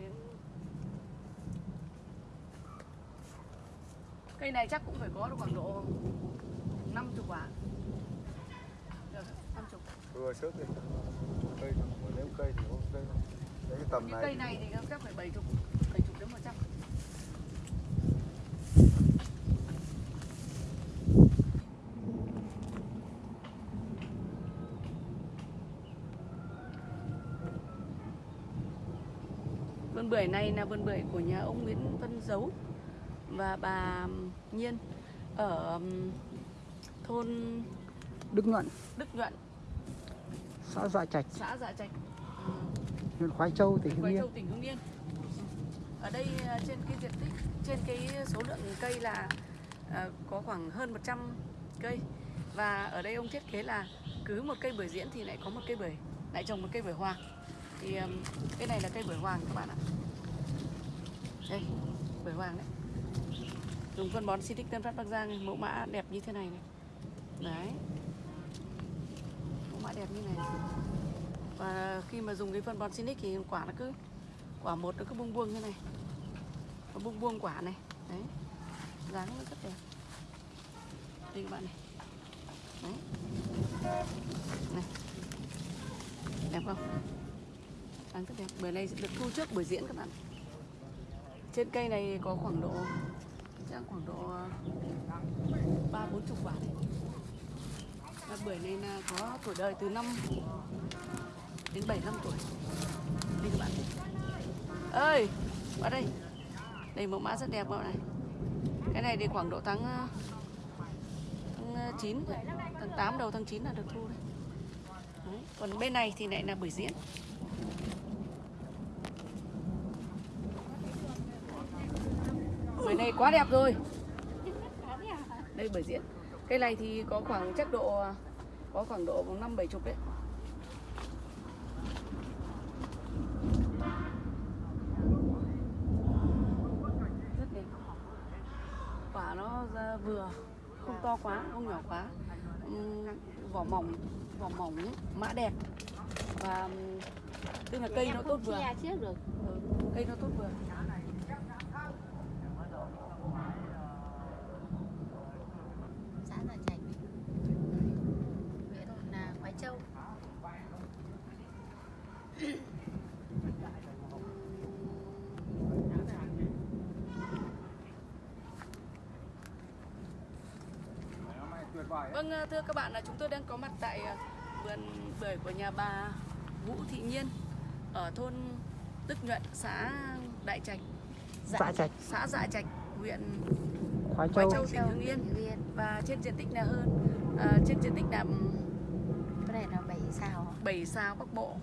này cây này chắc cũng phải có được khoảng độ 50 quả. Được 50 vừa trước thì cây nếu cây thì cây cái tầm này cây này thì chắc phải 70 bưởi này là vườn bưởi của nhà ông Nguyễn Văn Dấu và bà Nhiên ở thôn Đức Nhuận, Đức Nhuận, xã Dạ Trạch, xã Dạ Trạch, ờ, huyện Khoái Châu, tỉnh Hưng Yên. Châu, tỉnh Hưng Yên. Ở đây à, trên cái diện tích, trên cái số lượng cây là à, có khoảng hơn 100 cây và ở đây ông thiết kế là cứ một cây bưởi diễn thì lại có một cây bưởi, lại trồng một cây bưởi hoàng. Thì um, cái này là cây bưởi hoàng các bạn ạ. Đây, bưởi hoàng đấy. Dùng phân bón Silic Tân Phát Bắc Giang mẫu mã đẹp như thế này này. Đấy. Mẫu mã đẹp như này. Và khi mà dùng cái phân bón xịt thì quả nó cứ quả một nó cứ buông buông như này. Nó buông buông quả này. Đấy. Dáng nó rất đẹp. Đây các bạn này. Đấy. Này. Đẹp không? Dáng rất đẹp. Bưởi này được thu trước buổi diễn các bạn. Trên cây này có khoảng độ chắc khoảng độ ờ, ba bốn chục quả đấy. Và bưởi này là ờ, có tuổi đời từ 5 đến 7 năm tuổi. Đây các bạn. Ơi, vào đây. Đây mẫu mã rất đẹp các bạn này. Cái này thì khoảng độ tháng ờ, tháng 9 tháng 8 đầu tháng 9 là được thu đấy. đấy. Còn bên này thì lại là bưởi diễn. Này quá đẹp rồi. Đây bưởi diễn. Cây này thì có khoảng chắc độ có khoảng độ năm bảy chục đấy. Rất đẹp. Quả nó ra vừa, không to quá, không nhỏ quá. Vỏ mỏng, vỏ mỏng, mã đẹp. Và tức là cây nó tốt vừa. Ừ, cây nó tốt vừa. xã Gia Trạch huyện là Quái Châu tuyệt vời Vâng, ờ, thưa các bạn là chúng tôi đang có mặt tại ờ, vườn bưởi của nhà bà Vũ Thị Nhiên ở thôn Đức Nhuận, xã Đại Trạch, Dạ Trạch, xã Dạ Trạch, huyện Khoái Quái Châu. Châu, tỉnh Hưng Yên. Và trên diện tích là hơn ờ, trên diện tích là cái này là bảy sao 7 sao Bắc Bộ.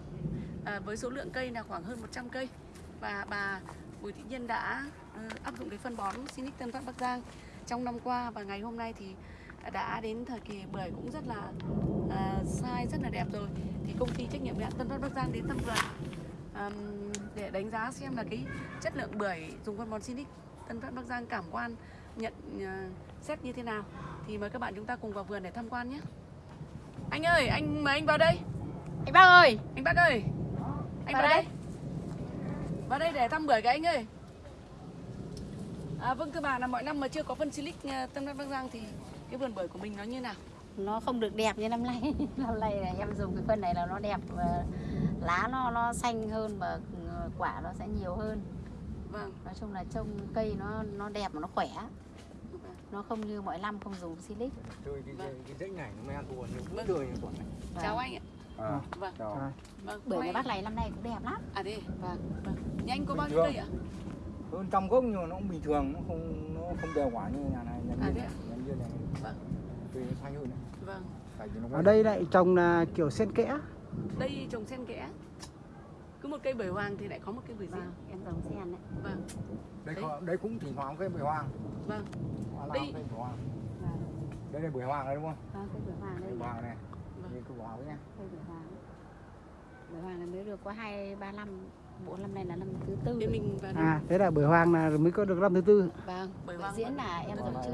À, với số lượng cây là khoảng hơn 100 cây. Và bà Bùi Thị Nhiên đã áp dụng cái phân bón Sinic Tân Phát Bắc Giang trong năm qua. Và ngày hôm nay thì đã đến thời kỳ bưởi cũng rất là à, sai rất là đẹp rồi. Thì công ty trách nhiệm hạn Tân Phát Bắc Giang đến thăm vườn àm, để đánh giá xem là cái chất lượng bưởi dùng phân bón Sinic Tân Phát Bắc Giang cảm quan nhận à, xét như thế nào. Thì mời các bạn chúng ta cùng vào vườn để tham quan nhé. Anh ơi anh mời anh vào đây. Anh bác ơi. Anh bác ơi anh vào, Vào đây. đây. vào đây để thăm bưởi cái anh ơi. À, vâng thưa bà là mọi năm mà chưa có phân silic à, tâm Bắc Giang thì cái vườn bưởi của mình nó như nào? Nó không được đẹp như năm nay. Năm nay là em dùng cái phân này là nó đẹp và lá nó nó xanh hơn và ừ, quả nó sẽ nhiều hơn. Vâng. Nói chung là trông cây nó nó đẹp mà nó khỏe. Nó không như mọi năm không dùng silic. Chơi cái, Vâng. cái dãy này nó men buồn nhiều Vâng. đời quả này chào anh ạ. À, vâng. chào. Vâng bưởi nhà bác này năm nay cũng đẹp lắm. À đây vâng vâng. Nhà anh có Bình bao nhiêu cây ạ? Hơn trăm gốc nhưng mà nó cũng bình thường nó không nó không đều quả như nhà này nhà À, kia thế ạ? nhà này Vâng. tùy nó xanh hơn này. Vâng. Ở đây lại trồng là kiểu xen kẽ. đây trồng xen kẽ. Cứ một cây bưởi hoàng thì lại có một cây bưởi vâng riêng em trồng sen đấy. Vâng. Đây Đấy. có, đây cũng thỉnh thoảng cây bưởi hoàng. Vâng. Hoa Đây. cây bưởi hoàng. Vâng. Đây là bưởi hoàng đây đúng không? Vâng cây bưởi hoàng đây. Bưởi hoàng này. Vâng. đây cây bưởi hoàng đấy nhá. Cây bưởi hoàng. Bưởi hoàng này mới được có hai ba năm bốn năm này là năm thứ tư thì mình vào À, thế là bưởi hoàng là mới có được năm thứ tư. vâng bưởi bưởi hoàng diễn là em này trước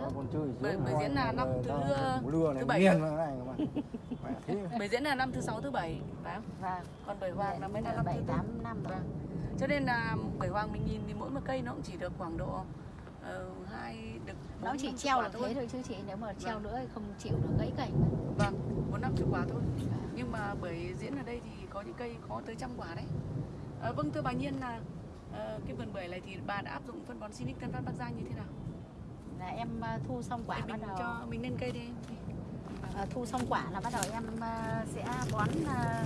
Bưởi- bưởi diễn là năm thứ, mùa lưa này thứ bảy rồi. bưởi diễn là năm thứ sáu thứ bảy. Phải không vâng. Còn bưởi hoàng là mới là năm bảy thứ tư. tám năm rồi. Vâng. Cho nên là bưởi hoàng mình nhìn thì mỗi một cây nó cũng chỉ được khoảng độ ờ, hai được nó chỉ năm treo là thế thôi chứ chị nếu mà treo Vâng. nữa thì không chịu được gãy cành. Vâng bốn năm chục quả thôi. Nhưng mà bởi diễn ở đây thì có những cây có tới trăm quả đấy Ờ, vâng thưa bà Nhiên là ờ, cái vườn bưởi này thì bà đã áp dụng phân bón Sinic Tân Phát Bắc Giang như thế nào? là em à, thu xong quả Để bắt mình đầu cho mình lên cây đi. à, thu xong quả là bắt đầu em à, sẽ bón à,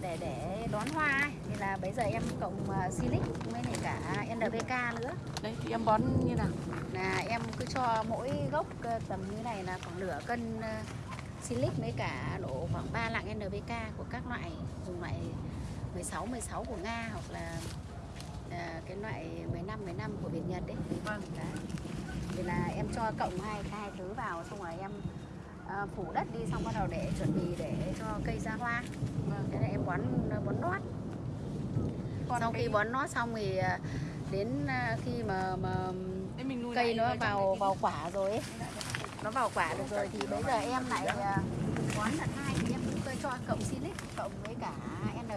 để để đón hoa ấy. thì là bây giờ em cộng à, silic với lại cả NPK nữa Đấy thì em bón như nào? là em cứ cho mỗi gốc à, tầm như này là khoảng nửa cân à, silic với cả độ khoảng 3 lạng NPK của các loại 16 16 của Nga hoặc là à, cái loại 15 15 của Việt Nhật đấy. Vâng. Đấy. Thì là em cho cộng hai hai thứ vào xong rồi em à, phủ đất đi xong bắt đầu để chuẩn bị để cho cây ra hoa. Vâng. Thế là em bón bón nót. Còn Sau cái- khi bón nót xong thì à, đến à, khi mà mà cây nó vào vào quả rồi ấy, nó vào quả được rồi thì bây giờ em lại à, bón lần hai thì em cũng cho cộng silic cộng với cả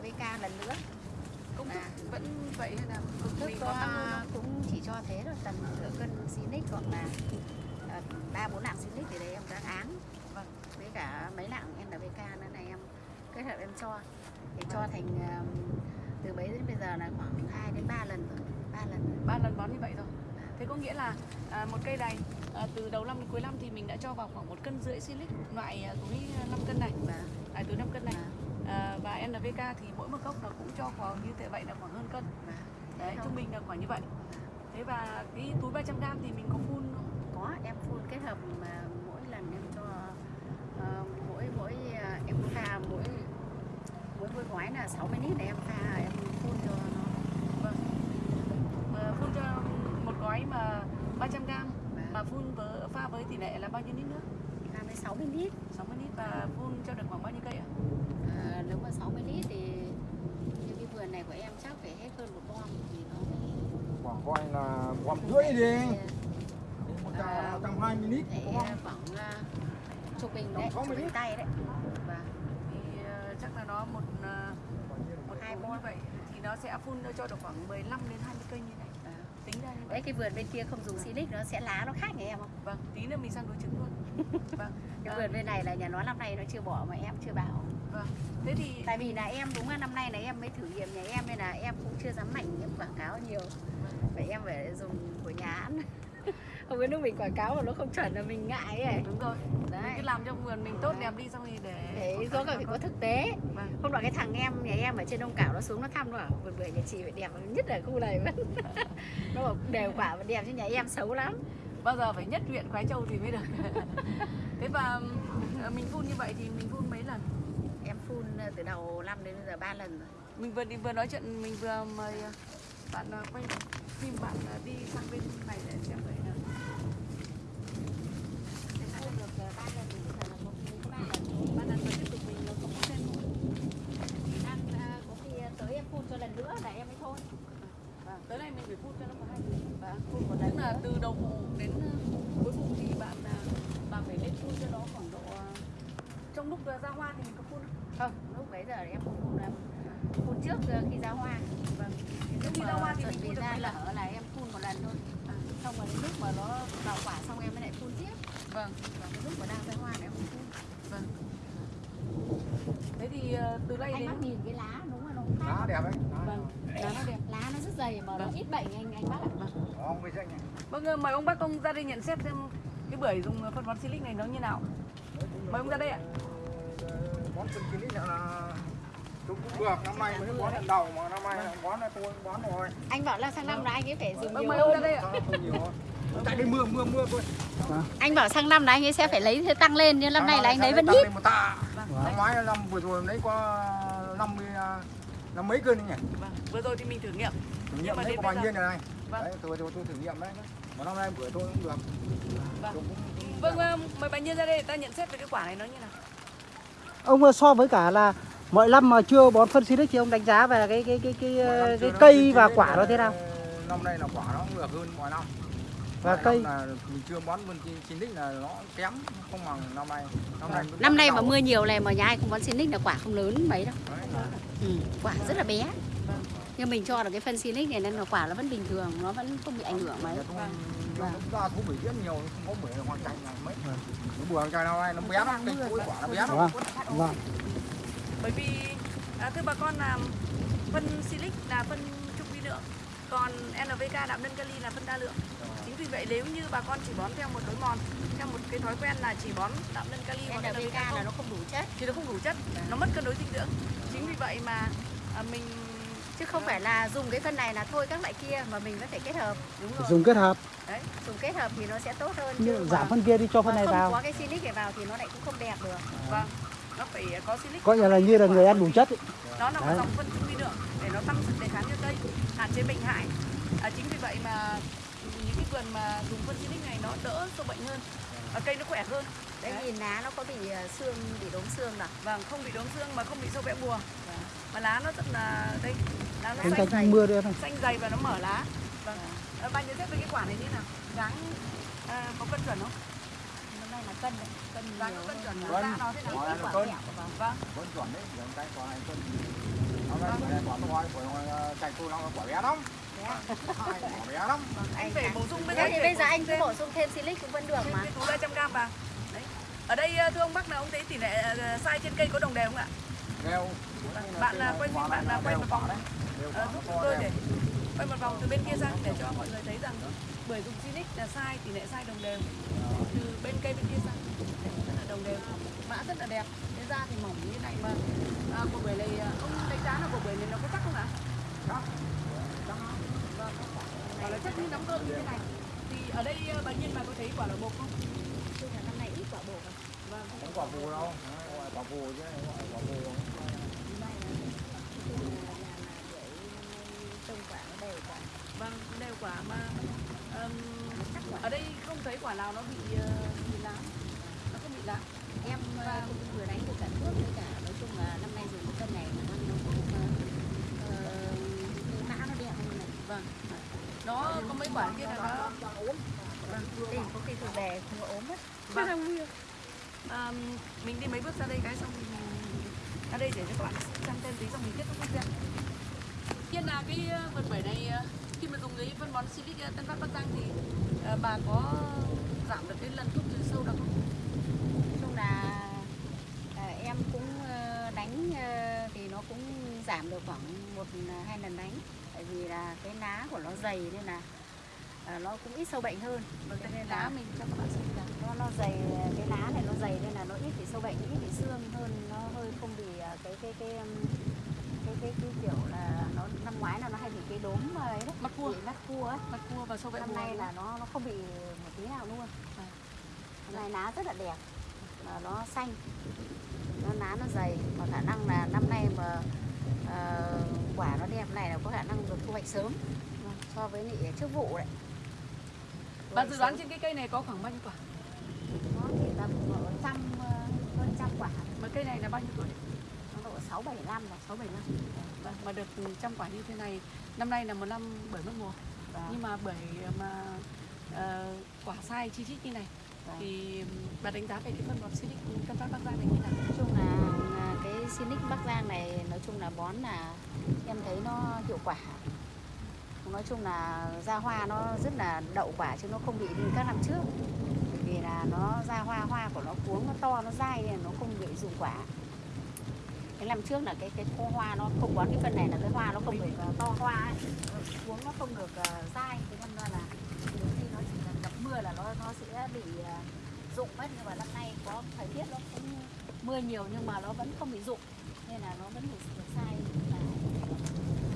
NPK lần nữa. công thức À. vẫn vậy hay là Công thức mình có cũng chỉ cho thế thôi tầm nửa cân silic hoặc là à, ba bốn lạng silic thì đấy em đã áng Vâng. với cả mấy lạng NPK nữa này em kết hợp em cho thì cho Vâng. thành à, từ bấy đến bây giờ là khoảng 2 đến 3 lần rồi 3 lần rồi. ba lần bón như vậy rồi. Thế có nghĩa là à, một cây này à, từ đầu năm đến cuối năm thì mình đã cho vào khoảng một cân rưỡi silic loại à, túi 5 cân này, và loại túi 5 cân này. và, À, và NPK thì mỗi một gốc nó cũng cho khoảng như thế vậy là khoảng hơn cân. Đấy, trung bình là khoảng như vậy. Thế và cái túi 300 g thì mình có phun không? có em phun kết hợp mà mỗi lần em cho ờ, mỗi mỗi à, em pha mỗi mỗi mỗi gói là 60 lít pha em phun cho nó Vâng. Mà phun cho một gói mà 300 g và mà phun với, pha với tỷ lệ là bao nhiêu lít nữa? pha với 60 lít 60 lít và phun cho được khoảng bao nhiêu cây ạ? À, nếu mà 60 lít thì như cái vườn này của em chắc phải hết hơn một bom thì nó phải khoảng coi là bom rưỡi đi một À, trăm trăm hai mươi lít phải có khoảng uh, trung bình đấy, Tầm 60 trung bình lít. tay đấy. Và Thì là nó một ờ, một hai như vậy thì nó sẽ phun cho được khoảng 15 đến 20 cây như này. à, Tính ra như đấy cái vườn bên kia không dùng silic nó sẽ lá nó khác nhà em không? Vâng, tí nữa mình sang đối chứng luôn. Vâng. Cái Ờ, vườn bên này là nhà nó năm nay nó chưa bỏ mà em chưa bảo. vâng. Thế thì Tại vì là em đúng là năm nay là em mới thử nghiệm nhà em nên là em cũng chưa dám mạnh em quảng cáo nhiều. Vậy em phải dùng của nhà ăn. Không biết lúc mình quảng cáo mà nó không chuẩn là mình ngại ấy. đúng rồi. Mình Đấy. cứ làm cho vườn mình tốt đẹp đi xong thì để Để có phải có thực tế. Vâng. Hôm đó cái thằng em nhà em ở trên Đông Cảo nó xuống nó thăm nó bảo vườn bưởi nhà chị phải đẹp nhất ở khu này vẫn. nó bảo đều quả và đẹp chứ nhà em xấu lắm. bao giờ phải nhất huyện Khói Châu thì mới được. Thế và ờ, mình phun như vậy thì mình phun mấy lần? Em phun ờ, từ đầu năm đến bây giờ ba lần rồi. Mình vừa đi vừa nói chuyện mình vừa mời ờ, bạn quay phim bạn đi sang bên này để xem vậy nào. Em phun được ờ, ba lần thì bây giờ là một đến ba lần. Ba lần và tiếp tục mình nó không có thêm nữa. Ờ, có khi ờ, tới em phun cho lần nữa là em mới thôi. Vâng, tới này mình phải phun cho nó có hai lần. Và phun một lần là từ đầu vụ đến ờ, cuối vụ thì bạn bạn phải lên phun cho nó khoảng độ trong lúc ra hoa thì mình có phun không? Lúc bấy giờ em không phun là phun trước khi ra hoa. Vâng. Lúc khi ra hoa thì mình phun ra lở là em phun một lần thôi. À. Xong rồi đến lúc mà nó vào quả xong em mới lại phun tiếp. Vâng. Và cái lúc mà đang ra hoa là em không phun. Vâng. Thế thì ờ, từ đây Anh đến bác nhìn cái lá đúng là nó cũng lá khác. đẹp đấy lá vâng, lá nó đẹp. Lá nó rất dày mà nó Vâng. ít bệnh anh anh bác ạ. nhỉ Vâng, ờ, mời ông bác ông ra đây nhận xét xem cái bưởi dùng phân bón silic này nó như nào. Mời ông ra đây ạ. bón phân lít là cũng cũng được năm nay mới bón lần đầu mà năm nay bón là tôi bón rồi Anh bảo là sang năm là anh ấy phải dùng Vâng, nhiều mời ông ra hơn. đây ạ. Tại đây mưa mưa mưa thôi Anh bảo sang năm là anh ấy sẽ phải lấy thế tăng lên nhưng năm nay là anh lấy vẫn ít. Tạ Vâng, năm ngoái năm vừa rồi lấy có 50 à, năm mấy cân nhỉ vâng. Vừa rồi thì mình thử nghiệm. thử Nhưng nghiệm đến có bao giờ- nhiêu này Vâng. đấy tôi tôi tôi thử nghiệm đấy mà năm nay bữa tôi cũng được Vâng. Cũng- cũng Vâng, ờ, mời bà Nhiên ra đây để ta nhận xét về cái quả này nó như nào. Ông ơi, so với cả là mọi năm mà chưa bón phân Silic thì ông đánh giá về cái cái cái cái, năm cái, cái cây và quả nó thế nào? năm nay là quả nó cũng được hơn mọi năm Và cây là mình chưa bón chín lít là nó kém không bằng năm nay năm nay Năm nay mà mưa nhiều này mà nhà ai không bón Silic là quả không lớn mấy đâu. Là- Ừ, quả rất là bé. Vâng. Nhưng mình cho được cái phân Silic này nên là quả nó vẫn bình thường, nó vẫn không bị ảnh hưởng mấy. Nó ra thú bỉ rất nhiều không có bưởi hoàng cành là mấy Vâng. nó bưởi cành nào này nó bé lắm cái cuối quả nó bé lắm Vâng. Vâng. bởi vì à, thưa bà con là phân silic là phân trung vi lượng còn NPK đạm nâng kali là phân đa lượng chính vì vậy nếu như bà con chỉ bón theo một đối mòn theo một cái thói quen là chỉ bón đạm nâng kali hoặc là không. nó không đủ chất. Thì nó không đủ chất nó mất cân đối dinh dưỡng. Chính vì vậy mà à, mình chứ không phải là dùng cái phân này là thôi các loại kia mà mình vẫn phải kết hợp. Đúng rồi. Dùng kết hợp. Đấy. Dùng kết hợp thì nó sẽ tốt hơn như chứ giảm phân kia đi cho phân này không vào. có cái silic này vào thì nó lại cũng không đẹp được. Vâng nó phải có silic coi như là như là người ăn đủ chất ấy. nó là một dòng phân trung vi lượng để nó tăng sức đề kháng cho cây hạn chế bệnh hại. À, chính vì vậy mà vườn mà dùng phân silic này nó đỡ sâu bệnh hơn và cây nó khỏe hơn. Đấy Đấy. nhìn lá nó có bị ờ, xương bị đốm xương nào vâng không bị đốm xương mà không bị sâu bẽ bùa. Mà lá nó rất là đây lá nó xanh thành mưa này. Xanh dày và nó mở lá. Vâng. À, bạn nhận xét về cái quả này như nào? Dáng à, có cân chuẩn không? Năm nay là cân đấy cân dáng có cân chuẩn hơn. là nó thế nào? Quả nó quả cân. của vâng. vâng. Vẫn chuẩn đấy cái quả này cân. Hôm bưởi này quả to bưởi cành tôi nó quả bé lắm Bé lắm anh phải bổ sung bây Thế giờ thì bây giờ anh cứ bổ sung thêm silic cũng vẫn được mà. Túi 300 gram vào đấy. Ở đây thưa ông Bắc là ông thấy tỷ lệ à, sai trên cây có đồng đều không ạ? Đều. Bạn là quay phim bạn là quay một vòng. Đấy Ờ, giúp chúng tôi để quay một vòng từ bên kia sang để cho mọi người thấy rằng bưởi dùng Silic là sai tỷ lệ sai đồng đều. Từ bên cây bên kia sang. Rất là đồng đều. Mã rất là đẹp. Cái da thì mỏng như này mà. À, quả bưởi này à, ông đánh giá là quả bưởi này nó có chắc không ạ? Chắc. Quả là chắc như nắm cơm như thế này. Thì ở đây à, bà Nhiên bà có thấy quả là bột không? Chứ là năm nay ít quả bổ rồi. vâng. Không quả phù đâu. Quả phù chứ không gọi quả trông đều quả. vâng đều quả mà ừm, ở đây không thấy quả nào nó bị ờ, bị lá nó không bị lá Em ờ, cũng vừa đánh được cả thuốc với cả nói chung là năm nay dùng cái cân này nó cũng ờ, ờ, cái mã nó đẹp hơn này. vâng nó có mấy quả kia là nó Đây có khi từ không có ốm vâng. À, mình đi mấy bước ra đây cái xong mình ra đây để cho các bạn xem thêm tí xong mình kết thúc video Tiên là cái vườn bưởi này ờ, khi mà dùng cái phân bón Silic ờ, Tân Phát Bắc Giang thì ờ, bà có giảm được cái lần thuốc trừ sâu được không? Nói chung là em cũng đánh thì nó cũng giảm được khoảng một hai lần đánh. Vì là cái lá của nó dày nên là ờ, nó cũng ít sâu bệnh hơn. Vâng, Cho nên lá mình cho các bạn xem là nó nó dày cái lá này nó dày nên là nó ít bị sâu bệnh ít bị xương hơn nó hơi không bị à, cái cái cái cái cái, cái kiểu là nó năm ngoái là nó hay bị cái đốm ấy đấy Mắt cua. bị mắt cua ấy mặt cua và sâu bệnh năm nay là nó nó không bị một tí nào luôn năm nay lá rất là đẹp mà nó xanh nó lá nó dày mà khả năng là năm nay mà ờ, quả nó đẹp này là có khả năng được thu hoạch sớm so với lại trước vụ đấy Bạn dự đoán sớm. trên cái cây này có khoảng bao nhiêu quả? nó chỉ tầm trăm ờ, hơn trăm quả Mà cây này là bao nhiêu tuổi? nó độ sáu bảy năm rồi 6 7 năm. Vâng, mà được trăm quả như thế này, năm nay là một năm bưởi mất mùa. Vâng. Nhưng mà bưởi mà ờ, quả sai chi chít như này Vâng. thì bà đánh giá về cái phân bón Silic Tân Phát Bắc Giang này như nào? nói chung là, là Sinic Bắc Giang này, nói chung là bón là em thấy nó hiệu quả. Nói chung là ra hoa nó rất là đậu quả chứ nó không bị như các năm trước. Vì là nó ra hoa hoa của nó cuống, nó to, nó dai nên nó không bị rụng quả. Cái năm trước là cái cái khô hoa nó không bón, cái phân này là cái hoa nó không được ờ, to hoa ấy. cuống nó không được ờ, dai. Thế nên là nhiều khi nó chỉ cần gặp mưa là nó nó sẽ bị ờ, dụng rụng mất. Nhưng mà năm nay có thời tiết nó cũng mưa nhiều nhưng mà nó vẫn không bị rụng nên là nó vẫn được, được sai là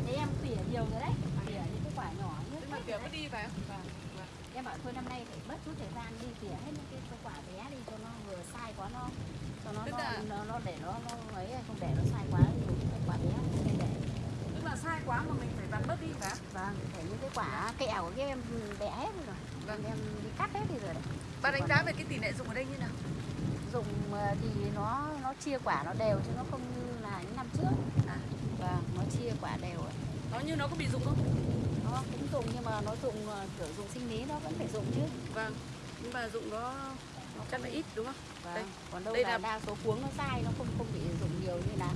thế em tỉa nhiều rồi đấy tỉa những cái quả nhỏ nhất kiểu rồi cứ đấy. đi phải không? Vâng. vâng. em bảo thôi năm nay phải mất chút thời gian đi tỉa hết những cái, quả bé đi cho nó vừa sai quá nó cho nó nó, là- nó, nó để nó nó ấy không để nó sai quá dùng cái quả bé nên để Tức là sai quá mà mình phải vặt bớt đi phải không? vâng để những cái quả kẹo của cái em bẻ hết rồi Vâng. em đi cắt hết đi rồi đấy Bà đánh giá về cái tỷ lệ dùng ở đây như nào? Dùng ờ, thì nó nó chia quả nó đều chứ nó không như là những năm trước À. vâng nó chia quả đều. Nó như nó có bị dụng không? nó cũng dùng nhưng mà nó dùng ờ, kiểu dùng sinh lý nó vẫn phải dùng chứ Vâng. Nhưng mà dụng nó chắc là ít đúng không? vâng. Đây. còn đâu Đây là, đa số cuống nó dai nó không không bị dùng nhiều như là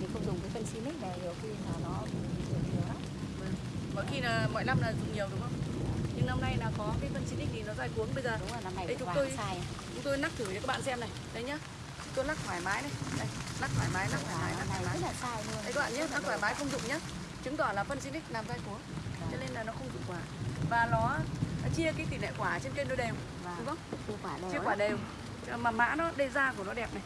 mình không dùng cái phân silic này nhiều khi là nó bị dùng nhiều lắm Vâng. Mỗi khi là mỗi năm là dùng nhiều đúng không? nhưng năm nay là có cái phân xịt thì nó dai cuống bây giờ đúng rồi năm này Đây, chúng tôi- sai chúng tôi lắc thử cho các bạn xem này. Đấy nhá. Chúng tôi lắc thoải mái này đây lắc thoải mái lắc thoải mái lắc thoải mái. Đấy các bạn nhé lắc thoải mái không dụng nhá. Chứng tỏ là phân xịt làm dai cuống cho nên là nó không dụng quả. Và nó nó chia cái tỷ lệ quả trên cây nó đều đúng vâng không? Chia quả đều mà mã nó đây da của nó đẹp này.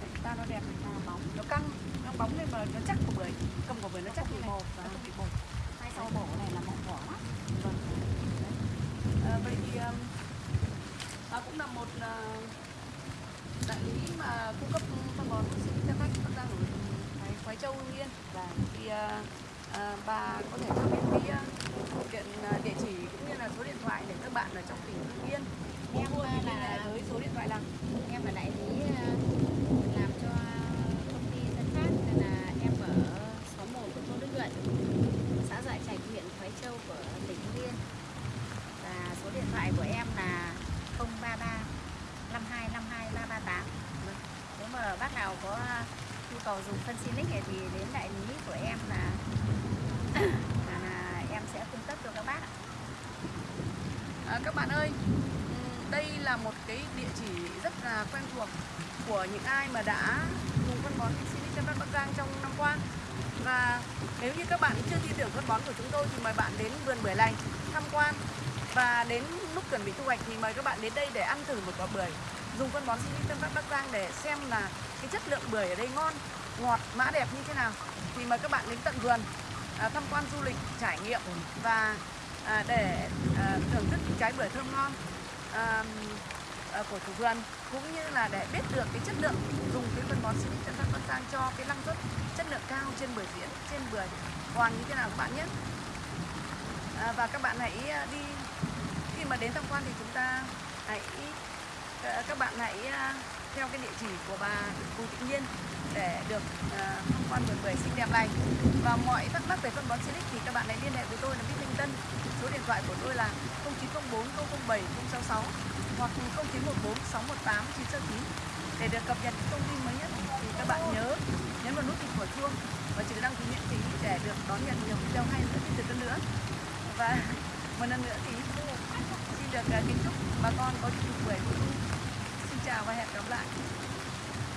Đấy, da nó đẹp này. Bóng. Nó căng. Nó bóng lên mà nó chắc của bưởi. Cầm của bưởi nó chắc như này. Nó không bị bột hai sau bổ này là mọng vỏ lắm vâng. À, vậy thì um, à, cũng là một à, đại lý mà cung cấp phân bón oxy cho khách. Bắc giang ở Thái Khoái Châu Hưng Yên. Và thì à, bà có thể cho biết cái điện à, địa chỉ cũng như là số điện thoại để các bạn ở trong tỉnh Hưng Yên. Em là với số điện thoại là em là đại lý ờ, làm cho công ty dân phát nên là em ở xóm 1 của thôn Đức Nhuận xã Dại Trạch huyện Khoái Châu của tỉnh Hưng Yên và số điện thoại của em là 033 52 52 338 nếu mà bác nào có nhu cầu dùng phân Silic này thì đến đại lý của em là, là, là em sẽ cung cấp cho các bác ạ. À, các bạn ơi, ừm, đây là một cái địa chỉ rất là quen thuộc của những ai mà đã dùng phân bón Silic Tân Bắc Giang trong năm qua. Và nếu như các bạn chưa tin tưởng phân bón của chúng tôi thì mời bạn đến vườn bưởi lành tham quan và đến lúc chuẩn bị thu hoạch thì mời các bạn đến đây để ăn thử một quả bưởi dùng phân bón Silic Tân Bắc Bắc Giang để xem là cái chất lượng bưởi ở đây ngon, ngọt, mã đẹp như thế nào. Thì mời các bạn đến tận vườn à, tham quan du lịch, trải nghiệm và à, để à, thưởng thức những trái bưởi thơm ngon à, Ờ, của chủ vườn cũng như là để biết được cái chất lượng dùng cái phân bón Silic Tân Bắc Bắc Giang cho cái năng suất chất lượng cao trên bưởi diễn trên bưởi. Hoàng như thế nào các bạn nhé? À, và các bạn hãy ờ, đi khi mà đến tham quan thì chúng ta hãy các bạn hãy theo cái địa chỉ của bà Bùi Thị Nhiên để được ờ, tham quan vườn bưởi xinh đẹp này. Và mọi thắc mắc về phân bón Silic thì các bạn hãy liên hệ với tôi là Bích Minh Tân. Số điện thoại của tôi là 0904 007 066 hoặc 0914 618 969 để được cập nhật những thông tin mới nhất. Thì các bạn nhớ nhấn vào nút hình của chuông và chữ đăng ký miễn phí để được đón nhận nhiều video hay nữa từ tục hơn nữa. Và một lần nữa thì xin được ờ, kính chúc bà con có những buổi vui. Xin chào và hẹn gặp lại.